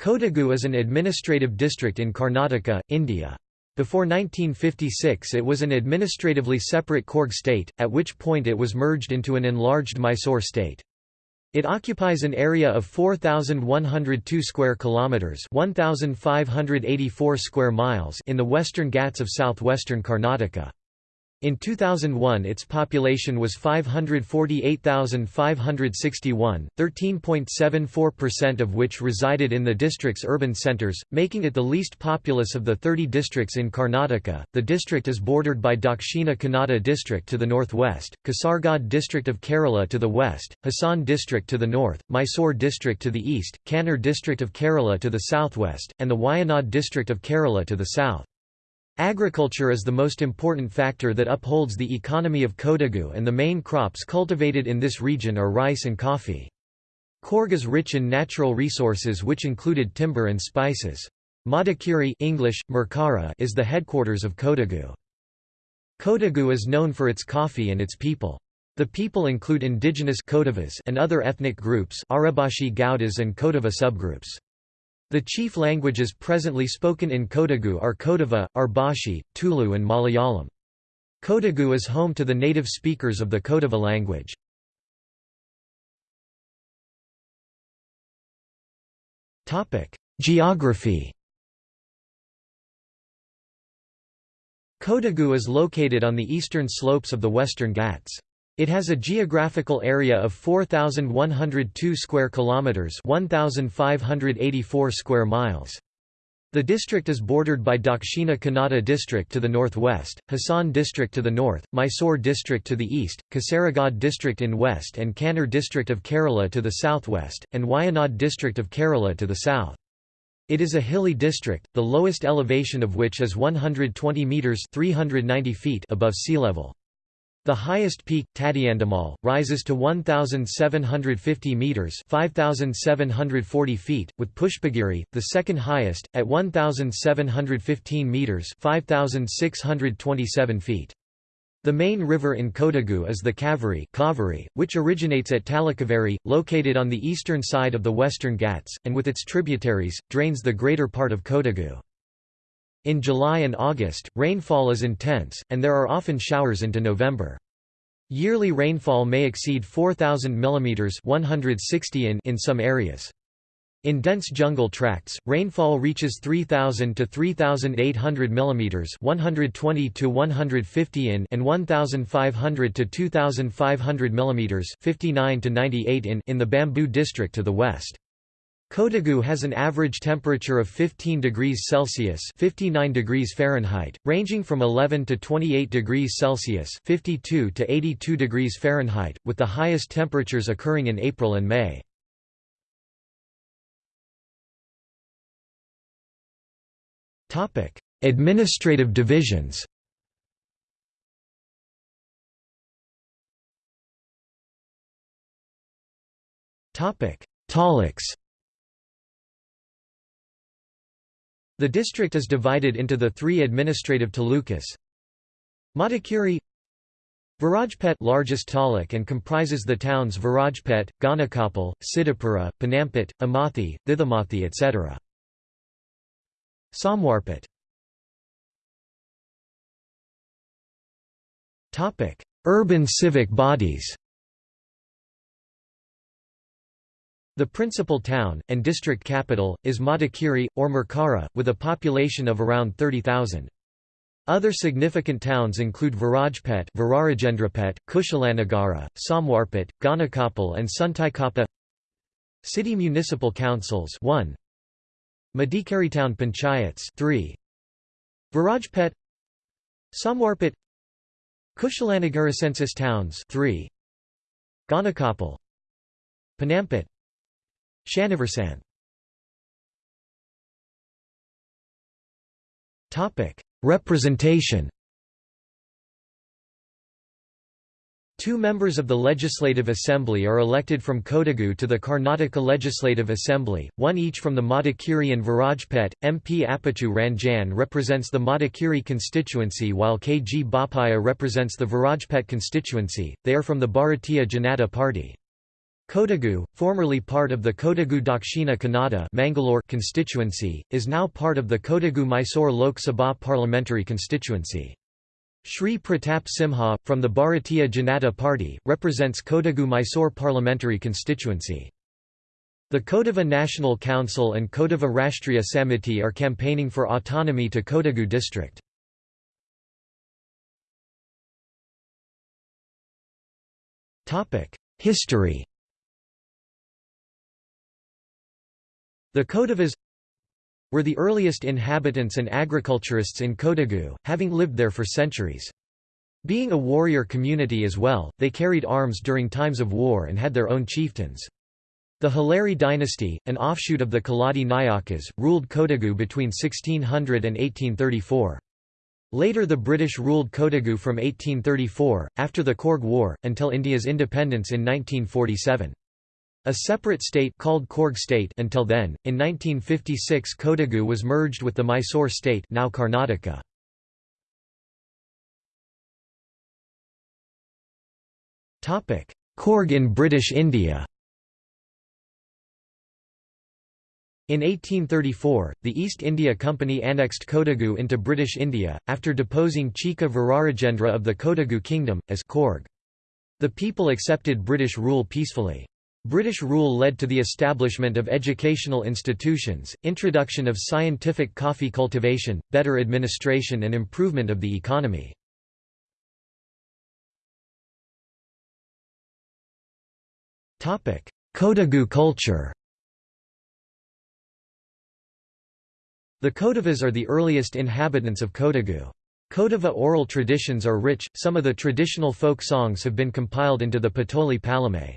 Kodagu is an administrative district in Karnataka, India. Before 1956 it was an administratively separate Coorg state, at which point it was merged into an enlarged Mysore state. It occupies an area of 4102 square kilometers, 1584 square miles in the western Ghats of southwestern Karnataka. In 2001 its population was 548,561, 13.74% of which resided in the district's urban centres, making it the least populous of the 30 districts in Karnataka. The district is bordered by Dakshina Kannada district to the northwest, Kasaragod district of Kerala to the west, Hassan district to the north, Mysore district to the east, Kannur district of Kerala to the southwest, and the Wayanad district of Kerala to the south. Agriculture is the most important factor that upholds the economy of Kodagu and the main crops cultivated in this region are rice and coffee. Coorg is rich in natural resources which included timber and spices. Madikeri English, Merkara is the headquarters of Kodagu. Kodagu is known for its coffee and its people. The people include indigenous Kodavas and other ethnic groups Arabashi Gaudas and Kodava subgroups. The chief languages presently spoken in Kodagu are Kodava, Arbashi, Tulu and Malayalam. Kodagu is home to the native speakers of the Kodava language. Geography Kodagu is located on the eastern slopes of the Western Ghats. It has a geographical area of 4102 square kilometers, 1584 square miles. The district is bordered by Dakshina Kannada district to the northwest, Hassan district to the north, Mysore district to the east, Kasaragod district in west and Kannur district of Kerala to the southwest, and Wayanad district of Kerala to the south. It is a hilly district, the lowest elevation of which is 120 metres 390 feet above sea level. The highest peak, Tadiandamal, rises to 1,750 metres 5,740 feet, with Pushpagiri, the second highest, at 1,715 metres 5,627 feet. The main river in Kodagu is the Kaveri, Kaveri which originates at Talakaveri, located on the eastern side of the Western Ghats, and with its tributaries, drains the greater part of Kodagu. In July and August, rainfall is intense, and there are often showers into November. Yearly rainfall may exceed 4,000 mm 160 in, in some areas. In dense jungle tracts, rainfall reaches 3,000 to 3,800 mm 120 to 150 in and 1,500 to 2,500 mm 59 to 98 in in the Bamboo district to the west. Kodagu has an average temperature of 15 degrees Celsius (59 degrees Fahrenheit), ranging from 11 to 28 degrees Celsius (52 to 82 degrees Fahrenheit), with the highest temperatures occurring in April and May. Administrative divisions. Topic: Taluks. The district is divided into the three administrative talukas. Madikeri Virajpet largest taluk and comprises the towns Virajpet, Gonikoppal, Siddhapura, Ponnampet, Amathi, Thithamathi etc. Somwarpet Urban civic bodies The principal town, and district capital, is Madikeri, or Merkara, with a population of around 30,000. Other significant towns include Virajpet, Virarajendrapet, Kushalanagara, Samwarpet, Gonikoppal and Suntaikapa. City municipal councils 1 Town panchayats 3 Virajpet Samwarpet Kushalanagara census towns 3 Gonikoppal Ponnampet Shanivarsan Representation Two members of the Legislative Assembly are elected from Kodagu to the Karnataka Legislative Assembly, one each from the Madikeri and Virajpet. MP Appachu Ranjan represents the Madikeri constituency while K. G. Bopaiah represents the Virajpet constituency, they are from the Bharatiya Janata Party. Kodagu, formerly part of the Kodagu Dakshina Kannada Mangalore constituency, is now part of the Kodagu Mysore Lok Sabha parliamentary constituency. Shri Pratap Simha, from the Bharatiya Janata Party, represents Kodagu Mysore parliamentary constituency. The Kodava National Council and Kodava Rashtriya Samiti are campaigning for autonomy to Kodagu district. History The Kodavas were the earliest inhabitants and agriculturists in Kodagu, having lived there for centuries. Being a warrior community as well, they carried arms during times of war and had their own chieftains. The Haleri dynasty, an offshoot of the Keladi Nayakas, ruled Kodagu between 1600 and 1834. Later the British ruled Kodagu from 1834, after the Coorg War, until India's independence in 1947. A separate state called Coorg state until then, in 1956 Kodagu was merged with the Mysore state now Karnataka. Coorg in British India In 1834, the East India Company annexed Kodagu into British India, after deposing Chika Virarajendra of the Kodagu Kingdom, as Coorg. The people accepted British rule peacefully. British rule led to the establishment of educational institutions, introduction of scientific coffee cultivation, better administration and improvement of the economy. Kodagu culture The Kodavas are the earliest inhabitants of Kodagu. Kodava oral traditions are rich, some of the traditional folk songs have been compiled into the Patoli Palamé.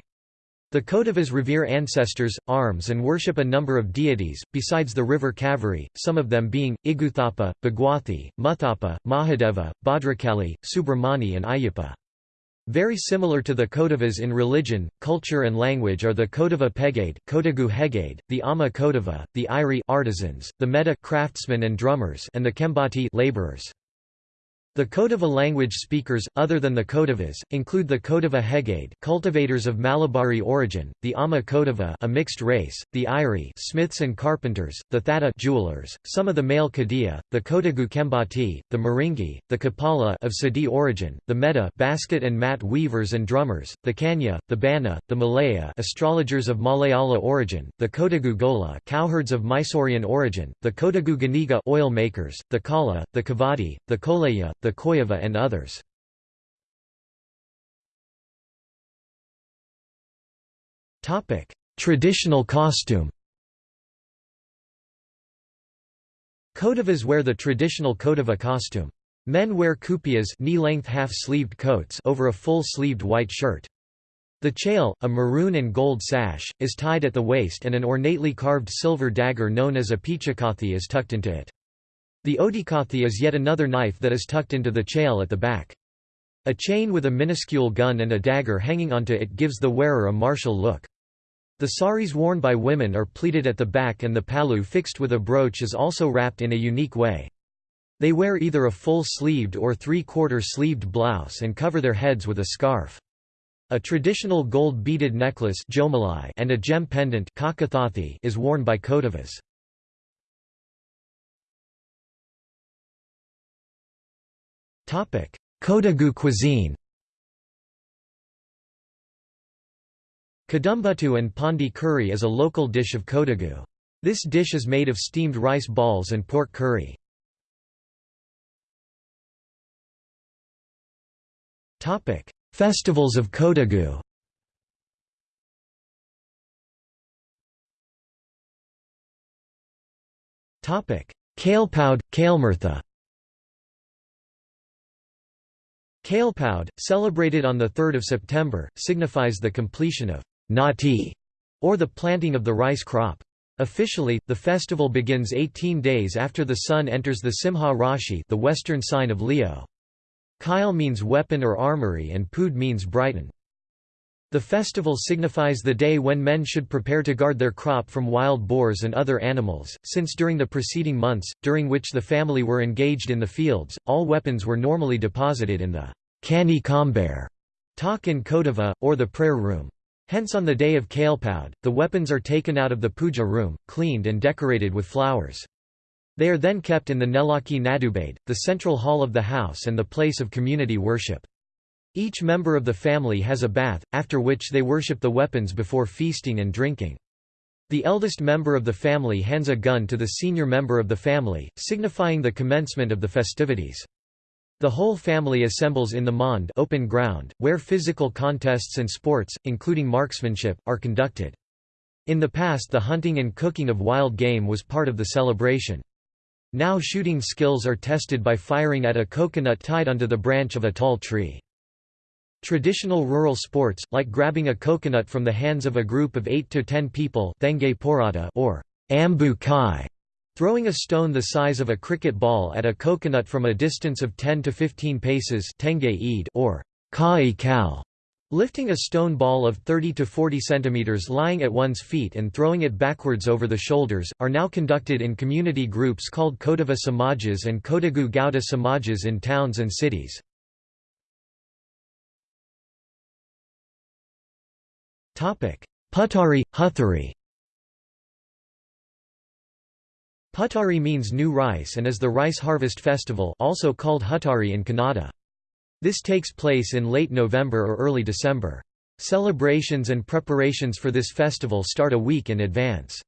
The Kodavas revere ancestors, arms and worship a number of deities, besides the river Kaveri, some of them being, Igguthappa, Bhagwathi, Muthappa, Mahadeva, Bhadrakali, Subramani and Ayyappa. Very similar to the Kodavas in religion, culture and language are the Kodava Pegade, Kodagu Hegade, the Amma Kodava, the Iri artisans, the Meta craftsmen and drummers and the Kembati laborers. The Kodava language speakers, other than the Kodavas, include the Kodava Hegade cultivators of Malabari origin, the Amma Kodava a mixed race, the Iri smiths and carpenters, the Thatta jewelers, some of the male Kadia, the Kodagu Kembati, the Maringi, the Kapala of Sadi origin, the Meta basket and mat weavers and drummers, the Kanya, the Bana, the Malaya astrologers of Malayala origin, the Kodagu Gola cowherds of Mysorean origin, the Kodagu Ganiga oil makers, the Kala, the Kavadi, the Kolaya, the Koyava and others. Traditional costume Kodavas wear the traditional Kodava costume. Men wear kupias knee-length half-sleeved coats over a full-sleeved white shirt. The chail, a maroon and gold sash, is tied at the waist and an ornately carved silver dagger known as a pichakathi is tucked into it. The odikathi is yet another knife that is tucked into the chail at the back. A chain with a minuscule gun and a dagger hanging onto it gives the wearer a martial look. The saris worn by women are pleated at the back and the palu fixed with a brooch is also wrapped in a unique way. They wear either a full-sleeved or three-quarter sleeved blouse and cover their heads with a scarf. A traditional gold beaded necklace and a gem pendant is worn by Kodavas. Kodagu cuisine Kadumbutu and Pandi curry is a local dish of Kodagu. This dish is made of steamed rice balls and pork curry. Festivals of Kodagu Kalepoud, Kalemirtha Kalepoud, celebrated on 3 September, signifies the completion of Nati, or the planting of the rice crop. Officially, the festival begins 18 days after the sun enters the Simha Rashi the western sign of Leo. Kyle means weapon or armory and Pood means brighten. The festival signifies the day when men should prepare to guard their crop from wild boars and other animals, since during the preceding months, during which the family were engaged in the fields, all weapons were normally deposited in the Kani Kamber talk in Kodava, or the prayer room. Hence on the day of Kalepoud, the weapons are taken out of the puja room, cleaned and decorated with flowers. They are then kept in the Nelaki Nadubade, the central hall of the house and the place of community worship. Each member of the family has a bath, after which they worship the weapons before feasting and drinking. The eldest member of the family hands a gun to the senior member of the family, signifying the commencement of the festivities. The whole family assembles in the Mond open ground, where physical contests and sports, including marksmanship, are conducted. In the past the hunting and cooking of wild game was part of the celebration. Now shooting skills are tested by firing at a coconut tied onto the branch of a tall tree. Traditional rural sports, like grabbing a coconut from the hands of a group of 8 to 10 people or ambu kai, Throwing a stone the size of a cricket ball at a coconut from a distance of 10 to 15 paces or kai kal, lifting a stone ball of 30 to 40 centimeters lying at one's feet and throwing it backwards over the shoulders, are now conducted in community groups called Kodava Samajas and Kodagu Gauda Samajas in towns and cities. Putari, Huthari Putari means new rice and is the rice harvest festival also called Huttari in Kannada. This takes place in late November or early December. Celebrations and preparations for this festival start a week in advance.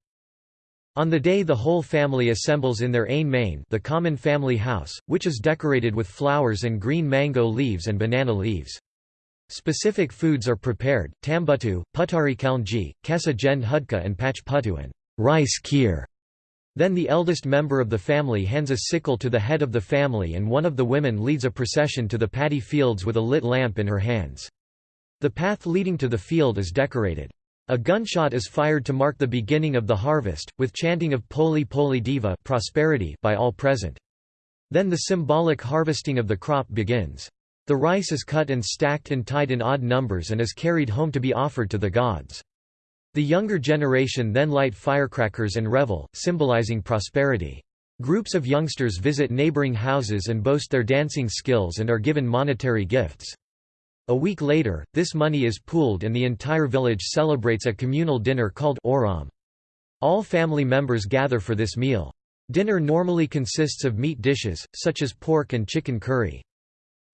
On the day the whole family assembles in their ain main the common family house, which is decorated with flowers and green mango leaves and banana leaves. Specific foods are prepared, tambuttu, putari kalnji, kesa jen hudka and and rice kheer. Then the eldest member of the family hands a sickle to the head of the family and one of the women leads a procession to the paddy fields with a lit lamp in her hands. The path leading to the field is decorated. A gunshot is fired to mark the beginning of the harvest, with chanting of Poli Poli Diva prosperity by all present. Then the symbolic harvesting of the crop begins. The rice is cut and stacked and tied in odd numbers and is carried home to be offered to the gods. The younger generation then light firecrackers and revel, symbolizing prosperity. Groups of youngsters visit neighboring houses and boast their dancing skills and are given monetary gifts. A week later, this money is pooled and the entire village celebrates a communal dinner called Oram. All family members gather for this meal. Dinner normally consists of meat dishes, such as pork and chicken curry.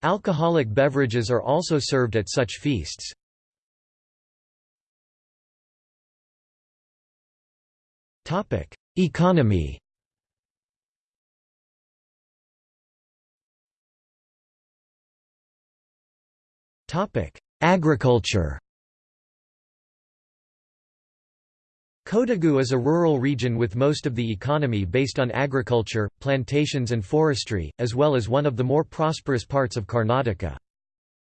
Alcoholic beverages are also served at such feasts. Topic: Economy. Topic: Agriculture. Kodagu is a rural region with most of the economy based on agriculture, plantations and forestry, as well as one of the more prosperous parts of Karnataka.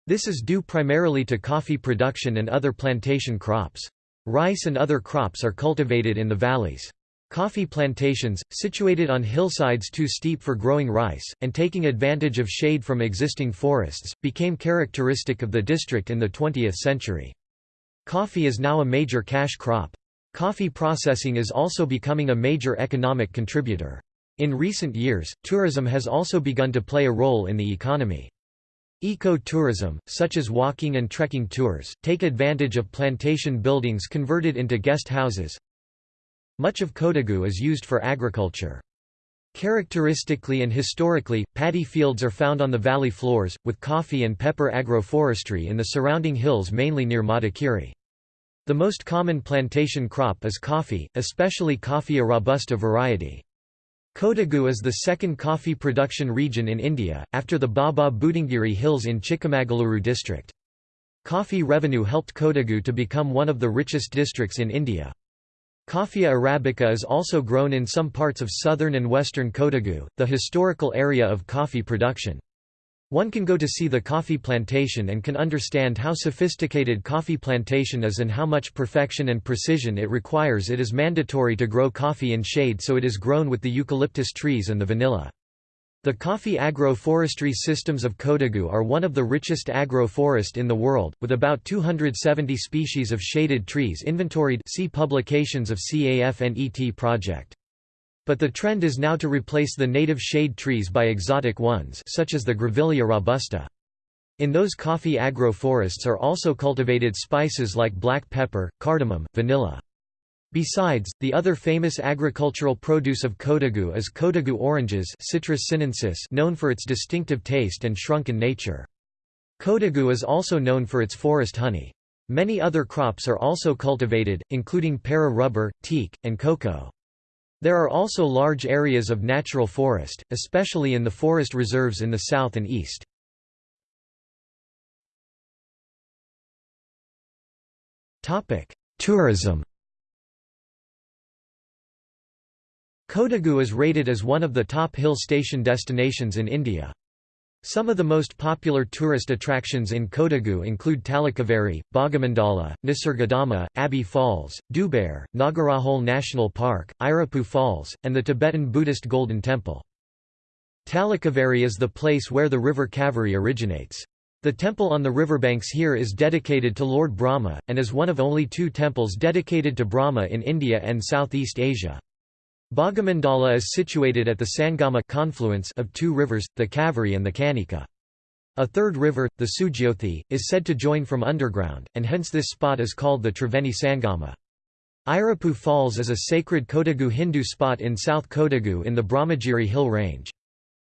This is due primarily to coffee production and other plantation crops. Rice and other crops are cultivated in the valleys. Coffee plantations, situated on hillsides too steep for growing rice, and taking advantage of shade from existing forests, became characteristic of the district in the 20th century. Coffee is now a major cash crop. Coffee processing is also becoming a major economic contributor. In recent years, tourism has also begun to play a role in the economy. Eco-tourism, such as walking and trekking tours, take advantage of plantation buildings converted into guest houses. Much of Kodagu is used for agriculture. Characteristically and historically, paddy fields are found on the valley floors, with coffee and pepper agroforestry in the surrounding hills mainly near Madikeri. The most common plantation crop is coffee, especially Coffea robusta variety. Kodagu is the second coffee production region in India, after the Baba Budangiri Hills in Chikmagaluru district. Coffee revenue helped Kodagu to become one of the richest districts in India. Coffea arabica is also grown in some parts of southern and western Kodagu, the historical area of coffee production. One can go to see the coffee plantation and can understand how sophisticated coffee plantation is and how much perfection and precision it requires it is mandatory to grow coffee in shade so it is grown with the eucalyptus trees and the vanilla. The coffee agro-forestry systems of Kodagu are one of the richest agro-forest in the world, with about 270 species of shaded trees inventoried see publications of CAFNET project. But the trend is now to replace the native shade trees by exotic ones such as the Grevillea robusta. In those coffee agroforests are also cultivated spices like black pepper, cardamom, vanilla. Besides, the other famous agricultural produce of Kodagu is Kodagu oranges Citrus sinensis known for its distinctive taste and shrunken nature. Kodagu is also known for its forest honey. Many other crops are also cultivated, including para rubber, teak, and cocoa. There are also large areas of natural forest, especially in the forest reserves in the south and east. Tourism Kodagu is rated as one of the top hill station destinations in India. Some of the most popular tourist attractions in Kodagu include Talakaveri, Bhagamandala, Nisargadama, Abbey Falls, Dubare, Nagarahole National Park, Irappu Falls, and the Tibetan Buddhist Golden Temple. Talakaveri is the place where the river Kaveri originates. The temple on the riverbanks here is dedicated to Lord Brahma, and is one of only two temples dedicated to Brahma in India and Southeast Asia. Bhagamandala is situated at the Sangama confluence of two rivers, the Kaveri and the Kanika. A third river, the Sujyothi, is said to join from underground, and hence this spot is called the Triveni Sangama. Irappu Falls is a sacred Kodagu Hindu spot in South Kodagu in the Brahmagiri hill range.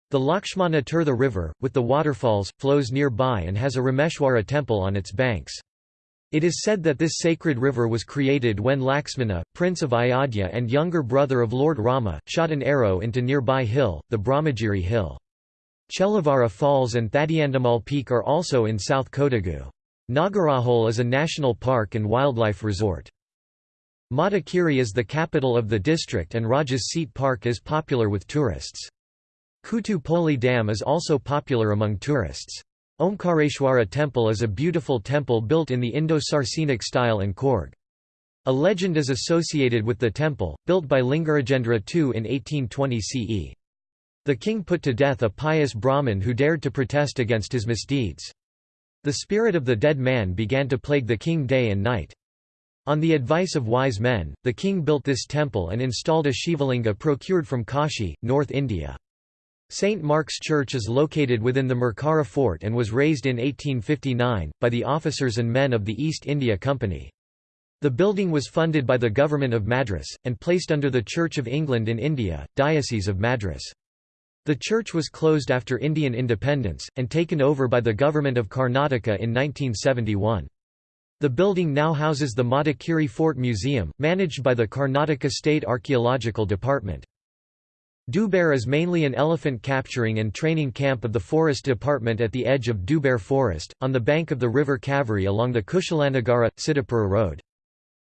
The Lakshmana Tirtha River, with the waterfalls, flows nearby and has a Rameshwara temple on its banks. It is said that this sacred river was created when Laxmana, prince of Ayodhya and younger brother of Lord Rama, shot an arrow into nearby hill, the Brahmagiri hill. Chelavara Falls and Thadiandamal Peak are also in South Kodagu. Nagarahole is a national park and wildlife resort. Madikeri is the capital of the district and Rajas Seat Park is popular with tourists. Kutupoli Dam is also popular among tourists. Omkareshwara temple is a beautiful temple built in the Indo-Saracenic style in Coorg. A legend is associated with the temple, built by Lingarajendra II in 1820 CE. The king put to death a pious Brahmin who dared to protest against his misdeeds. The spirit of the dead man began to plague the king day and night. On the advice of wise men, the king built this temple and installed a Shivalinga procured from Kashi, North India. St. Mark's Church is located within the Merkara fort and was raised in 1859, by the officers and men of the East India Company. The building was funded by the Government of Madras, and placed under the Church of England in India, Diocese of Madras. The church was closed after Indian independence, and taken over by the Government of Karnataka in 1971. The building now houses the Madikeri Fort Museum, managed by the Karnataka State Archaeological Department. Dubare is mainly an elephant capturing and training camp of the Forest Department at the edge of Dubare Forest, on the bank of the river Kaveri along the Kushalanagara, Siddhapura Road.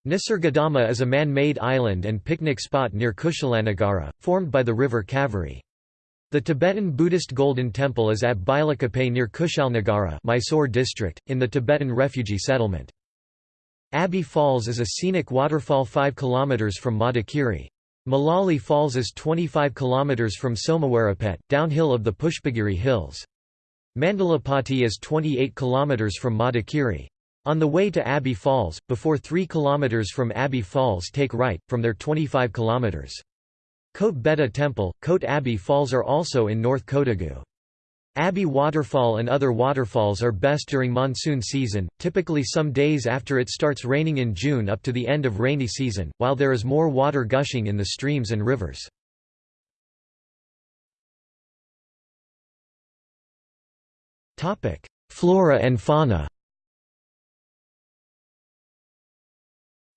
Nisargadama is a man-made island and picnic spot near Kushalanagara, formed by the river Kaveri. The Tibetan Buddhist Golden Temple is at Bylakuppe near Kushalnagara Mysore district, in the Tibetan refugee settlement. Abbey Falls is a scenic waterfall 5 km from Madikeri. Malali Falls is 25 km from Somawarapet, downhill of the Pushpagiri Hills. Mandalapati is 28 km from Madikeri. On the way to Abbey Falls, before 3 km from Abbey Falls take right, from there 25 km. Kote Betta Temple, Kote Abbey Falls are also in North Kodagu. Abbey Waterfall and other waterfalls are best during monsoon season, typically some days after it starts raining in June up to the end of rainy season, while there is more water gushing in the streams and rivers. Flora and fauna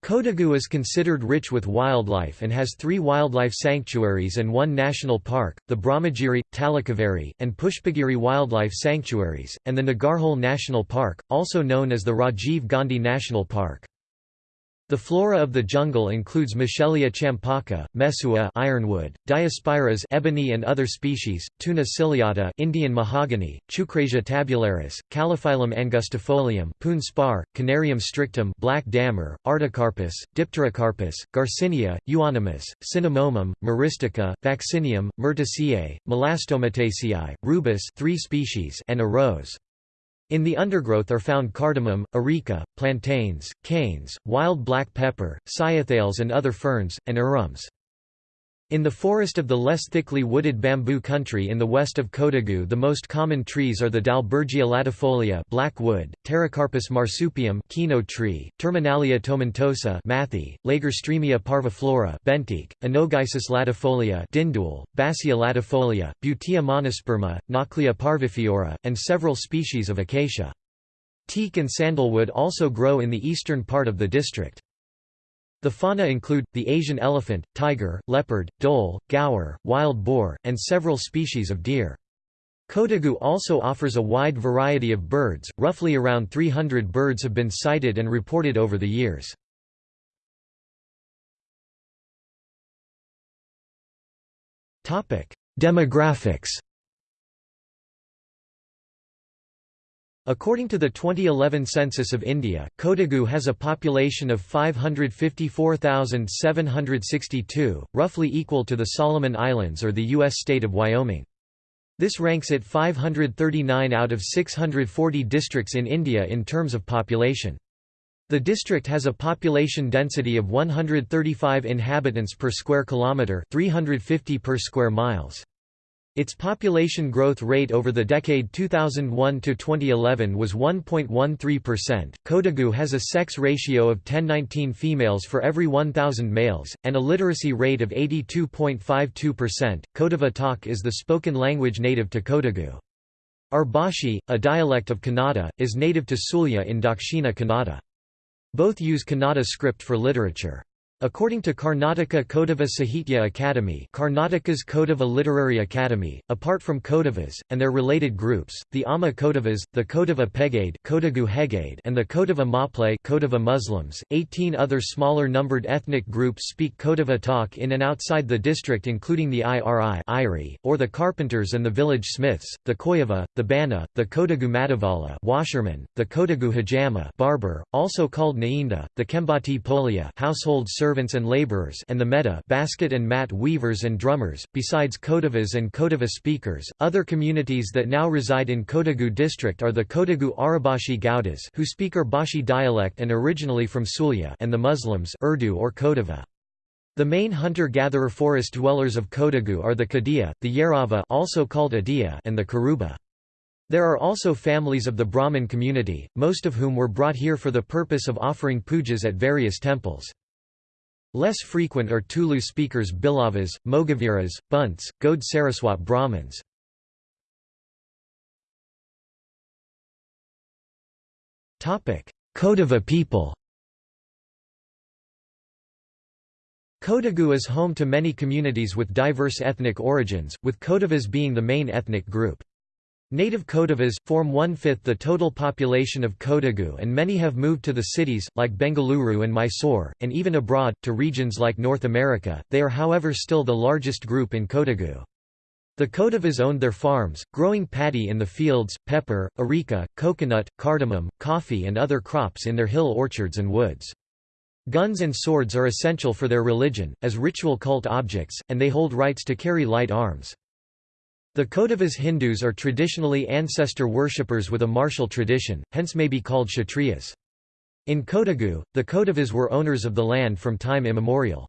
Kodagu is considered rich with wildlife and has three wildlife sanctuaries and one national park, the Brahmagiri, Talakaveri, and Pushpagiri Wildlife Sanctuaries, and the Nagarhole National Park, also known as the Rajiv Gandhi National Park. The flora of the jungle includes Michelia champaka, Mesua ironwood, Diospyros ebony and other species, Toona ciliata Indian mahogany, Chukrasia tabularis, Calophyllum angustifolium, Poon spar, Canarium strictum black dammer, Artocarpus, Dipterocarpus, Garcinia, Euonymus, Cinnamomum, Myristica, Vaccinium, Myrtaceae, Melastomataceae, Rubus 3 species and a rose. In the undergrowth are found cardamom, areca, plantains, canes, wild black pepper, cyathales and other ferns, and arums. In the forest of the less thickly wooded bamboo country in the west of Kodagu the most common trees are the Dalbergia latifolia black wood, Pterocarpus marsupium kino tree, Terminalia tomentosa mathy, Lagerstroemia parviflora benteak, Anogeissus latifolia dindul, Bassia latifolia, Butea monosperma, Nauclea parvifiora, and several species of acacia. Teak and sandalwood also grow in the eastern part of the district. The fauna include, the Asian elephant, tiger, leopard, dhole, gaur, wild boar, and several species of deer. Kodagu also offers a wide variety of birds, roughly around 300 birds have been sighted and reported over the years. Demographics According to the 2011 census of India, Kodagu has a population of 554,762, roughly equal to the Solomon Islands or the U.S. state of Wyoming. This ranks it 539 out of 640 districts in India in terms of population. The district has a population density of 135 inhabitants per square kilometre 350 per square miles. Its population growth rate over the decade 2001 to 2011 was 1.13%. Kodagu has a sex ratio of 1019 females for every 1000 males and a literacy rate of 82.52%. Kodava talk is the spoken language native to Kodagu. Arbashi, a dialect of Kannada, is native to Sulya in Dakshina Kannada. Both use Kannada script for literature. According to Karnataka Kodava Sahitya Academy Karnataka's Kodava Literary Academy, apart from Kodavas, and their related groups, the Amma Kodavas, the Kodava Pegade and the Kodava Maple Kodava Muslims, 18 other smaller numbered ethnic groups speak Kodava talk in and outside the district including the Iri Iri, or the Carpenters and the village smiths, the Koyava, the Bana, the Kodagu Madavala washerman, the Kodagu Hajama barber, also called Nainda, the Kembati Polia household servants and laborers and the meta basket and mat weavers and drummers, besides Kodavas and Kodava speakers. Other communities that now reside in Kodagu district are the Kodagu Arabashi Gaudas who speak Arbashi dialect and originally from Sulya and the Muslims Urdu or Kodava. The main hunter-gatherer forest dwellers of Kodagu are the Kadia, the Yarava also called Adia and the Karuba. There are also families of the Brahmin community, most of whom were brought here for the purpose of offering pujas at various temples. Less frequent are Tulu speakers Bilavas, Mogaviras, Bunts, Gode Saraswat Brahmins. Kodava people Kodagu is home to many communities with diverse ethnic origins, with Kodavas being the main ethnic group. Native Kodavas, form one-fifth the total population of Kodagu and many have moved to the cities, like Bengaluru and Mysore, and even abroad, to regions like North America, they are however still the largest group in Kodagu. The Kodavas owned their farms, growing paddy in the fields, pepper, areca, coconut, cardamom, coffee and other crops in their hill orchards and woods. Guns and swords are essential for their religion, as ritual cult objects, and they hold rights to carry light arms. The Kodavas Hindus are traditionally ancestor worshippers with a martial tradition, hence may be called Kshatriyas. In Kodagu, the Kodavas were owners of the land from time immemorial.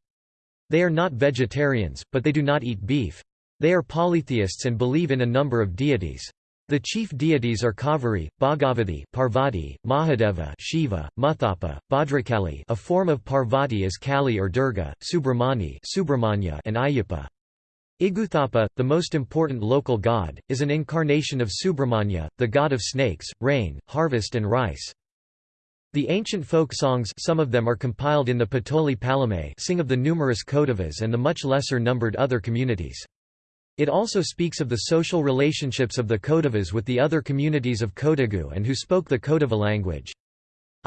They are not vegetarians, but they do not eat beef. They are polytheists and believe in a number of deities. The chief deities are Kaveri, Bhagavathi, Parvati, Mahadeva, Shiva, Muthappa, Bhadrakali, a form of Parvati is Kali or Durga, Subramani, Subramanya, and Ayyappa. Igguthappa, the most important local god, is an incarnation of Subramanya, the god of snakes, rain, harvest and rice. The ancient folk songs some of them are compiled in the Patoli Palame sing of the numerous Kodavas and the much lesser-numbered other communities. It also speaks of the social relationships of the Kodavas with the other communities of Kodagu and who spoke the Kodava language.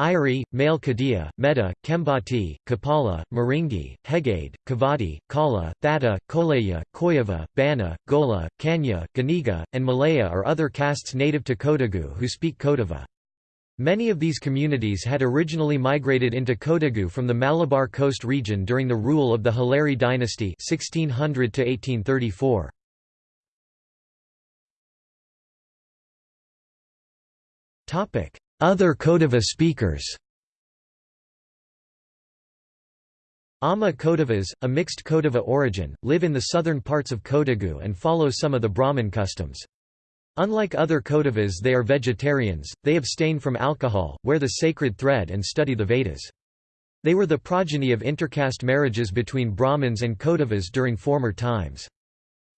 Iri, male Kadia, Meta, Kembati, Kapala, Maringi, Hegade, Kavadi, Kala, Thata, Koleya, Koyava, Bana, Gola, Kanya, Ganiga, and Malaya are other castes native to Kodagu who speak Kodava. Many of these communities had originally migrated into Kodagu from the Malabar coast region during the rule of the Haleri dynasty 1600 1834. Topic: other Kodava speakers Ama Kodavas, a mixed Kodava origin, live in the southern parts of Kodagu and follow some of the Brahmin customs. Unlike other Kodavas they are vegetarians, they abstain from alcohol, wear the sacred thread and study the Vedas. They were the progeny of intercaste marriages between Brahmins and Kodavas during former times.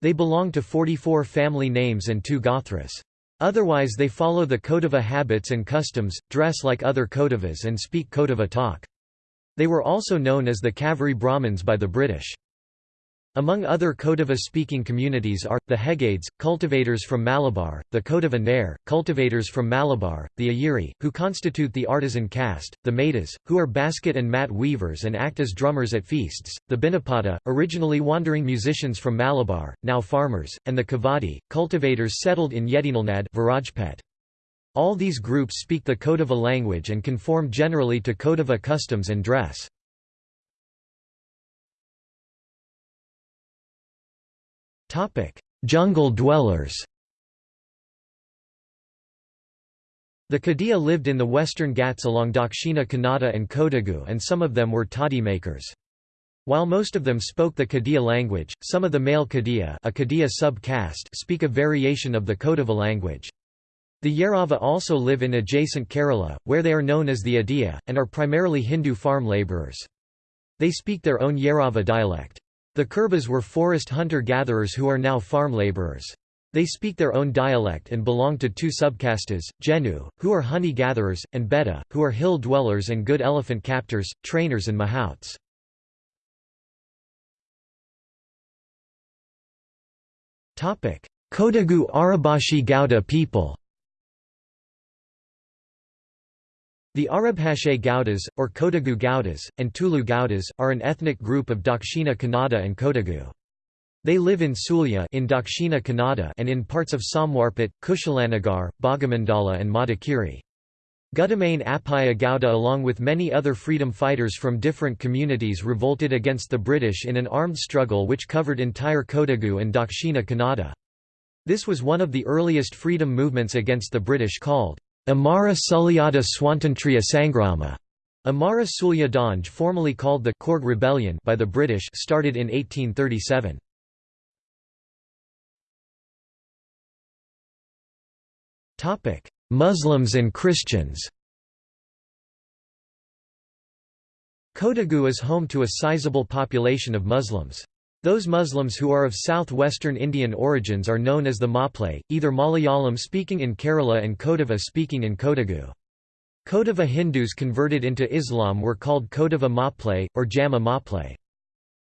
They belong to 44 family names and two Gothras. Otherwise they follow the Kodava habits and customs, dress like other Kodavas and speak Kodava talk. They were also known as the Kaveri Brahmins by the British. Among other Kodava-speaking communities are, the Hegades, cultivators from Malabar, the Kodava Nair, cultivators from Malabar, the Ayiri, who constitute the artisan caste, the Maidas, who are basket and mat weavers and act as drummers at feasts, the Binapada, originally wandering musicians from Malabar, now farmers, and the Kavadi, cultivators settled in Yedinalnad Virajpet. All these groups speak the Kodava language and conform generally to Kodava customs and dress. Jungle dwellers The Kadiya lived in the western Ghats along Dakshina Kannada and Kodagu and some of them were toddy makers. While most of them spoke the Kadiya language, some of the male Kadiya, a Kadiya sub-caste speak a variation of the Kodava language. The Yarava also live in adjacent Kerala, where they are known as the Adiya, and are primarily Hindu farm labourers. They speak their own Yarava dialect. The Kurbas were forest hunter-gatherers who are now farm labourers. They speak their own dialect and belong to two subcastes, Jenu, who are honey-gatherers, and Beta, who are hill-dwellers and good elephant captors, trainers and mahouts. Kodagu Arabashi Gauda people The Arabhashe Gaudas, or Kodagu Gaudas, and Tulu Gaudas, are an ethnic group of Dakshina Kannada and Kodagu. They live in Sulya in Dakshina Kannada and in parts of Samwarpet, Kushalanagar, Bhagamandala and Madikeri. Gudamain Appaya Gauda along with many other freedom fighters from different communities revolted against the British in an armed struggle which covered entire Kodagu and Dakshina Kannada. This was one of the earliest freedom movements against the British called Amara Sulyada Swantantriya Sangrama. Amara Sulya formally called the Coorg Rebellion by the British started in 1837. Muslims and Christians Kodagu is home to a sizable population of Muslims. Those Muslims who are of southwestern Indian origins are known as the Maplay, either Malayalam speaking in Kerala and Kodava speaking in Kodagu. Kodava Hindus converted into Islam were called Kodava Maplay, or Jama Maplay.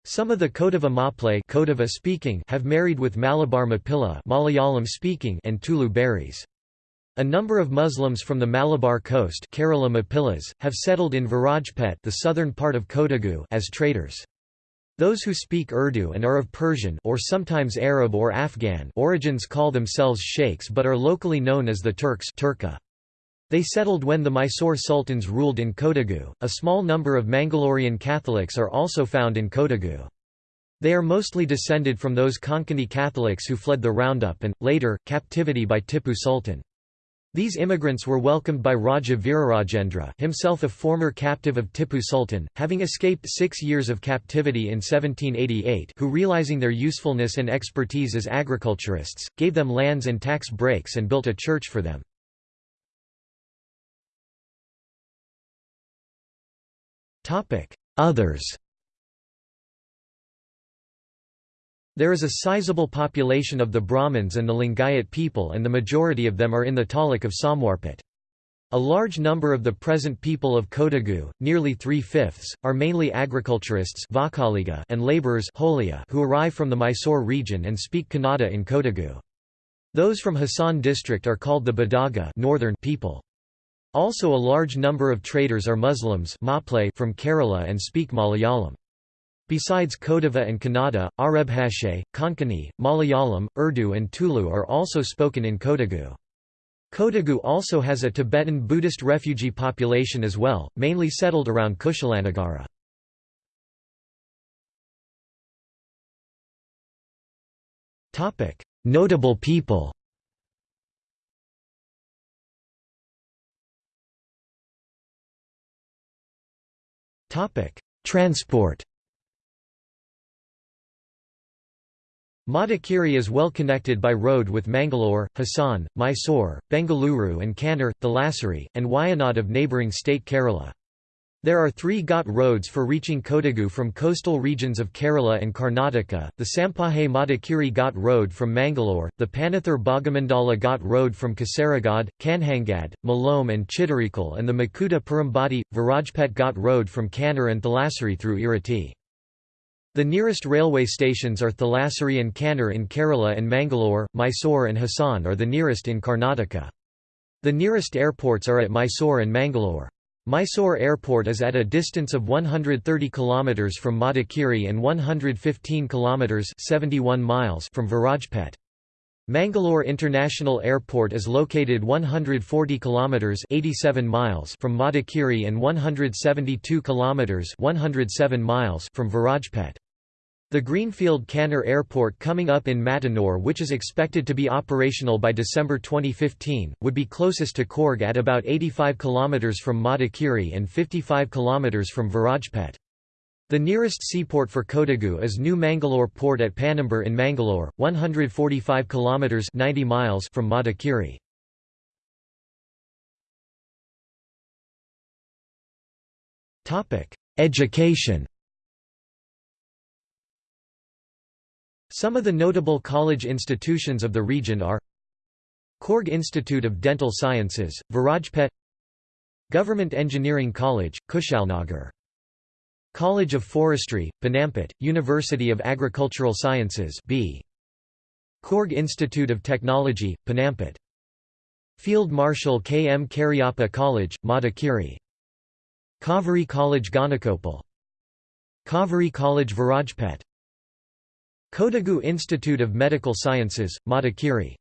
Some of the Kodava Maplay Kodava speaking have married with Malabar Mapilla Malayalam speaking and Tulu Bearys. A number of Muslims from the Malabar coast Kerala Mapillas, have settled in Virajpet the southern part of Kodagu as traders. Those who speak Urdu and are of Persian or sometimes Arab or Afghan origins call themselves sheikhs but are locally known as the Turks Turka. They settled when the Mysore sultans ruled in Kodagu. A small number of Mangalorean Catholics are also found in Kodagu. They are mostly descended from those Konkani Catholics who fled the roundup and, later, captivity by Tipu Sultan. These immigrants were welcomed by Raja Virarajendra himself a former captive of Tipu Sultan, having escaped six years of captivity in 1788 who realizing their usefulness and expertise as agriculturists, gave them lands and tax breaks and built a church for them. Others There is a sizable population of the Brahmins and the Lingayat people and the majority of them are in the taluk of Somwarpet. A large number of the present people of Kodagu, nearly three-fifths, are mainly agriculturists and labourers who arrive from the Mysore region and speak Kannada in Kodagu. Those from Hassan district are called the Badaga northern people. Also a large number of traders are Muslims from Kerala and speak Malayalam. Besides Kodava and Kannada, Arabhashe, Konkani, Malayalam, Urdu and Tulu are also spoken in Kodagu. Kodagu also has a Tibetan Buddhist refugee population as well, mainly settled around Kushalanagara. Notable people Transport Madikeri is well connected by road with Mangalore, Hassan, Mysore, Bengaluru and Kannur, Thalassery, and Wayanad of neighbouring state Kerala. There are three Ghat roads for reaching Kodagu from coastal regions of Kerala and Karnataka, the Sampaje Madikeri Ghat Road from Mangalore, the Panathur Bhagamandala Ghat Road from Kasaragod, Kanhangad, Malome and Chittorikal and the Makuta Perambati, Virajpet Ghat Road from Kannur and Thalassery through Irati. The nearest railway stations are Thalassery and Kannur in Kerala and Mangalore, Mysore and Hassan are the nearest in Karnataka. The nearest airports are at Mysore and Mangalore. Mysore Airport is at a distance of 130 km from Madikeri and 115 km 71 miles from Virajpet. Mangalore International Airport is located 140 km 87 miles from Madikeri and 172 km 107 miles from Virajpet. The Greenfield Kannur Airport coming up in Mattanur which is expected to be operational by December 2015, would be closest to Coorg at about 85 km from Madikeri and 55 km from Virajpet. The nearest seaport for Kodagu is New Mangalore Port at Panambur in Mangalore, 145 km 90 miles from Madikeri. Education Some of the notable college institutions of the region are Coorg Institute of Dental Sciences, Virajpet Government Engineering College, Kushalnagar College of Forestry, Ponnampet, University of Agricultural Sciences B. Coorg Institute of Technology, Ponnampet Field Marshal K. M. Cariappa College, Madikeri Kaveri College Gonikoppal Kaveri College Virajpet Kodagu Institute of Medical Sciences, Madikeri